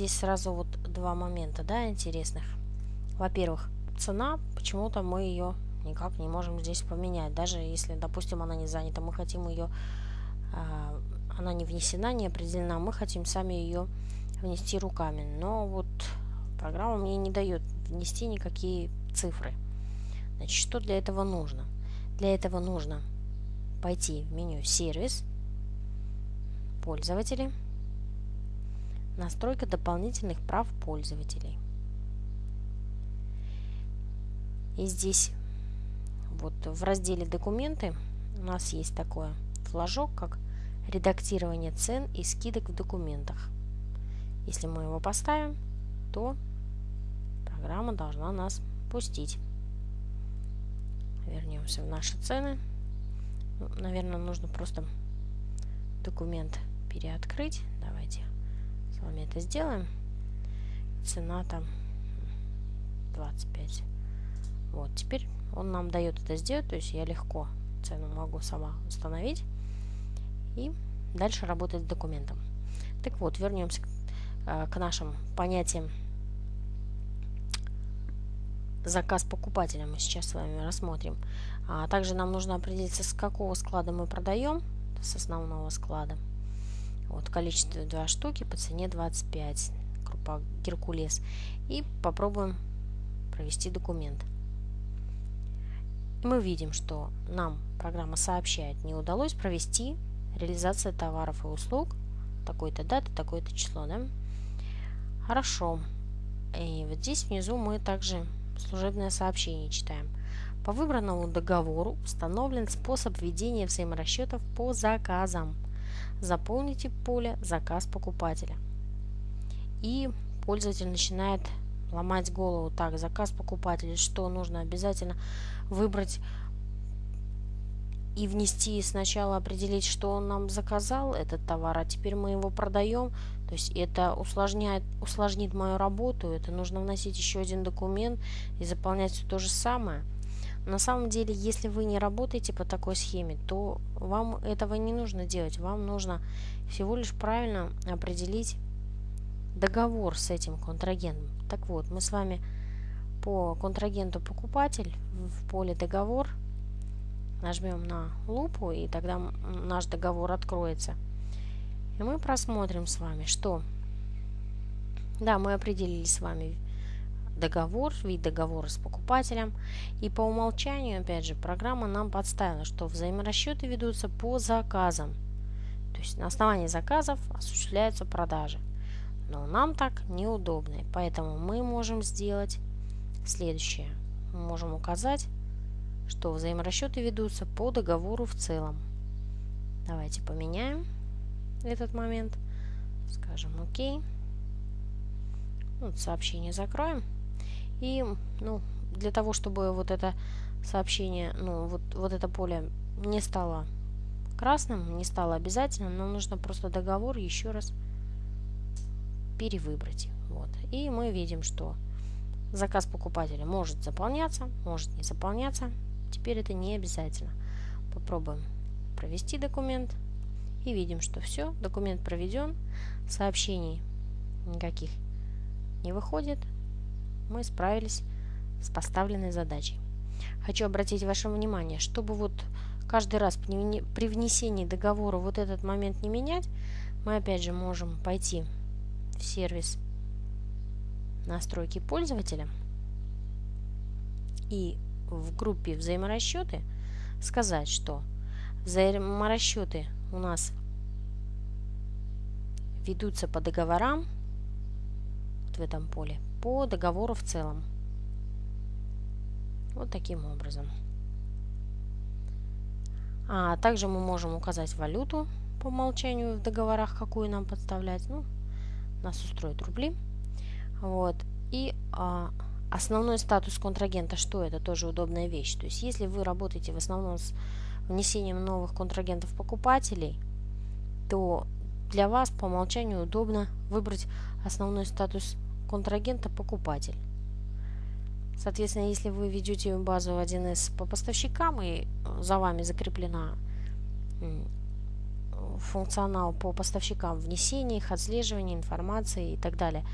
здесь сразу вот два момента, да, интересных. Во-первых, цена, почему-то мы ее никак не можем здесь поменять. Даже если, допустим, она не занята, мы хотим ее, а, она не внесена, не определена, мы хотим сами ее внести руками. Но вот программа мне не дает внести никакие цифры. Значит, что для этого нужно? Для этого нужно пойти в меню «Сервис», «Пользователи», «Настройка дополнительных прав пользователей». И здесь вот в разделе «Документы» у нас есть такой флажок, как «Редактирование цен и скидок в документах». Если мы его поставим, то программа должна нас пустить. Вернемся в наши цены. Ну, наверное, нужно просто документ переоткрыть. Давайте с вами это сделаем. Цена там 25. Вот, теперь он нам дает это сделать, то есть я легко цену могу сама установить и дальше работать с документом. Так вот, вернемся к, э, к нашим понятиям заказ покупателя мы сейчас с вами рассмотрим. А также нам нужно определиться, с какого склада мы продаем, с основного склада. Вот количество 2 штуки по цене 25, крупа Геркулес. И попробуем провести документ. И мы видим, что нам программа сообщает, не удалось провести реализация товаров и услуг такой-то даты, такое-то число. Да? Хорошо. И вот здесь внизу мы также служебное сообщение читаем. По выбранному договору установлен способ ведения взаиморасчетов по заказам. Заполните поле «Заказ покупателя». И пользователь начинает ломать голову. Так, заказ покупателя, что нужно обязательно выбрать и внести сначала определить, что он нам заказал, этот товар, а теперь мы его продаем. То есть это усложняет, усложнит мою работу, это нужно вносить еще один документ и заполнять все то же самое. На самом деле, если вы не работаете по такой схеме, то вам этого не нужно делать. Вам нужно всего лишь правильно определить договор с этим контрагентом. Так вот, мы с вами по контрагенту покупатель в поле договор нажмем на лупу, и тогда наш договор откроется. И мы просмотрим с вами, что... Да, мы определили с вами договор, вид договора с покупателем. И по умолчанию, опять же, программа нам подставила, что взаиморасчеты ведутся по заказам. То есть на основании заказов осуществляются продажи. Но нам так неудобно. Поэтому мы можем сделать следующее. Мы можем указать что взаиморасчеты ведутся по договору в целом. Давайте поменяем этот момент. Скажем ОК. Вот сообщение закроем. И ну, для того, чтобы вот это сообщение, ну вот, вот это поле не стало красным, не стало обязательным, нам нужно просто договор еще раз перевыбрать. Вот. И мы видим, что заказ покупателя может заполняться, может не заполняться. Теперь это не обязательно. Попробуем провести документ. И видим, что все, документ проведен, сообщений никаких не выходит. Мы справились с поставленной задачей. Хочу обратить ваше внимание, чтобы вот каждый раз при внесении договора вот этот момент не менять, мы опять же можем пойти в сервис настройки пользователя и в группе взаиморасчеты сказать, что взаиморасчеты у нас ведутся по договорам вот в этом поле, по договору в целом. Вот таким образом. А также мы можем указать валюту по умолчанию в договорах, какую нам подставлять. Ну, нас устроят рубли. Вот. И а, Основной статус контрагента, что это? Тоже удобная вещь. То есть, если вы работаете в основном с внесением новых контрагентов-покупателей, то для вас по умолчанию удобно выбрать основной статус контрагента-покупатель. Соответственно, если вы ведете базу 1С по поставщикам и за вами закреплена функционал по поставщикам, внесения их, отслеживания информации и так далее.